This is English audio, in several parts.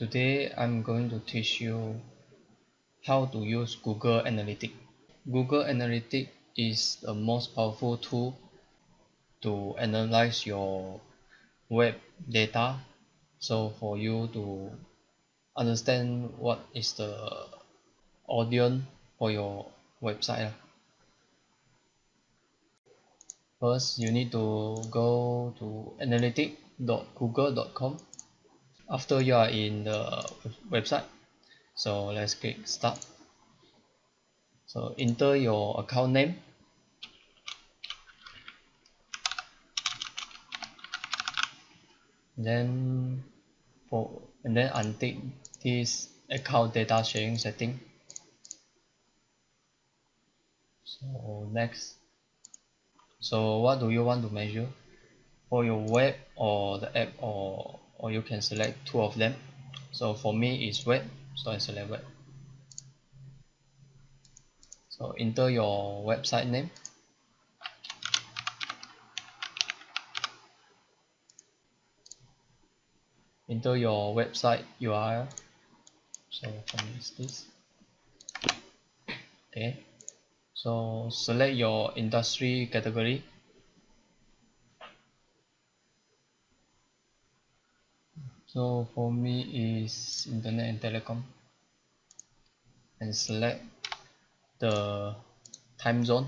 Today I'm going to teach you how to use Google Analytics. Google Analytics is the most powerful tool to analyze your web data. So for you to understand what is the audience for your website ah. first you need to go to analytics.google.com after you are in the website. So let's click start. So enter your account name. Then for and then untick this account data sharing setting. So next. So what do you want to measure? For your web or the app or or you can select two of them. So for me it's web so I select web so enter your website name. Enter your website URL so for me is this. Okay. So select your industry category so for me is internet and telecom. And select the time zone.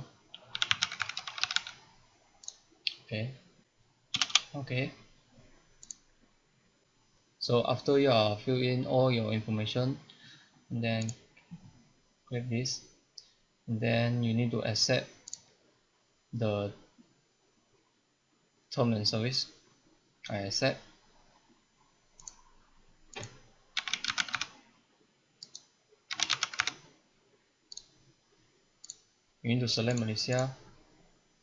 Okay. Okay. So after you are fill in all your information then click this. And then you need to accept the term and service. I accept you need to select Malaysia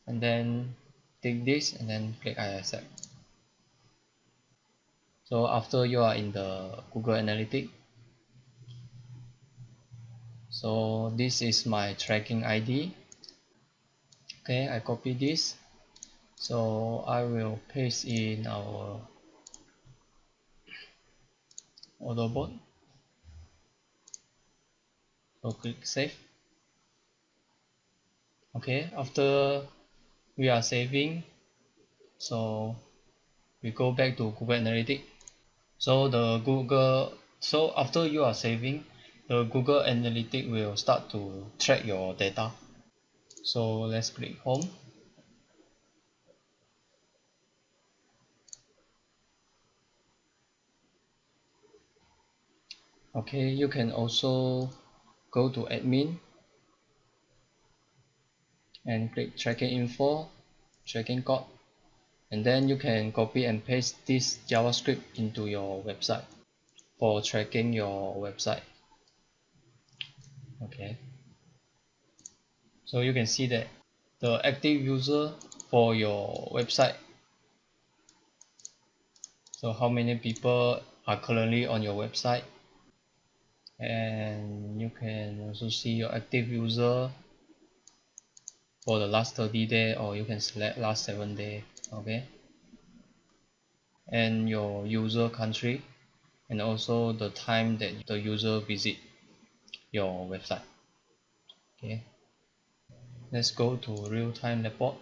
and then take this and then click I accept. So after you are in the Google Analytics so this is my tracking ID okay I copy this. So I will paste in our board. so click save okay after we are saving so we go back to Google Analytics. So the Google so after you are saving the Google Analytics will start to track your data. So let's click home. Okay you can also go to admin and click tracking info tracking code and then you can copy and paste this javascript into your website for tracking your website. Okay. So you can see that the active user for your website so how many people are currently on your website. And you can also see your active user for the last 30 day or you can select last 7 day okay? And your user country and also the time that the user visit your website okay? Let's go to real-time report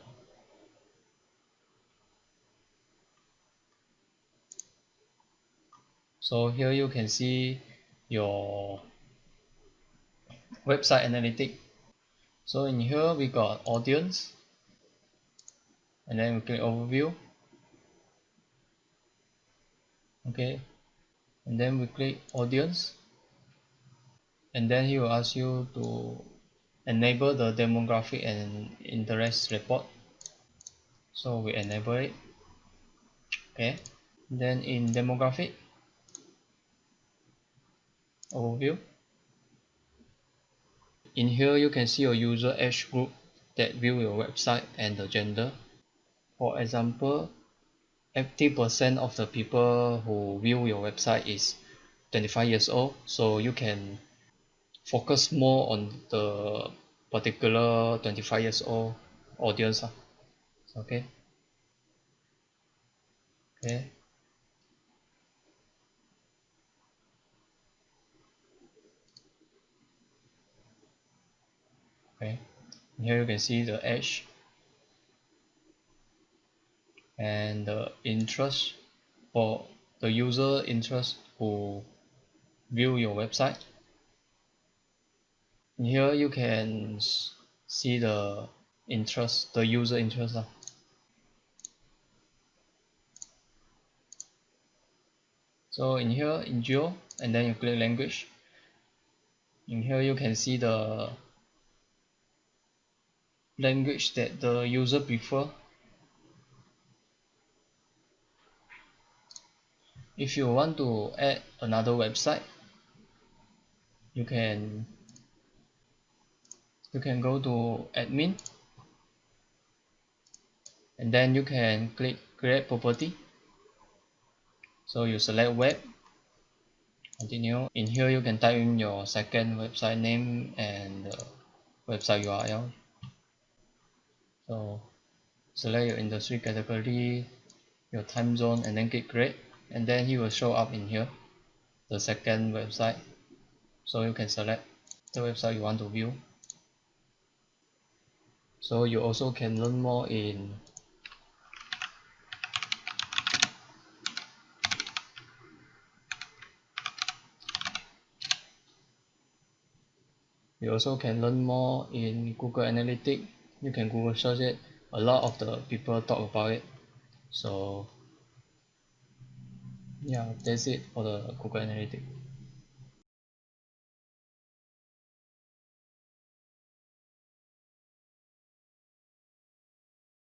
so here you can see your website analytic so in here we got audience and then we click overview. Okay and then we click audience and then he will ask you to enable the demographic and interest report. So we enable it. Okay then in demographic overview in here you can see your user age group that view your website and the gender. For example 80% of the people who view your website is 25 years old. So you can focus more on the particular 25 years old audience ah. okay? Okay okay. Here you can see the age and the interest for the user interest who view your website. Here you can see the interest the user interest so in here in geo and then you click language. In here you can see the language that the user prefer. If you want to add another website you can you can go to admin and then you can click create property. So you select web continue. In here you can type in your second website name and website URL so select your industry category your time zone and then click create. And then he will show up in here the second website. So you can select the website you want to view. So you also can learn more in you also can learn more in Google Analytics you can Google search it. A lot of the people talk about it. So yeah that's it for the Google Analytics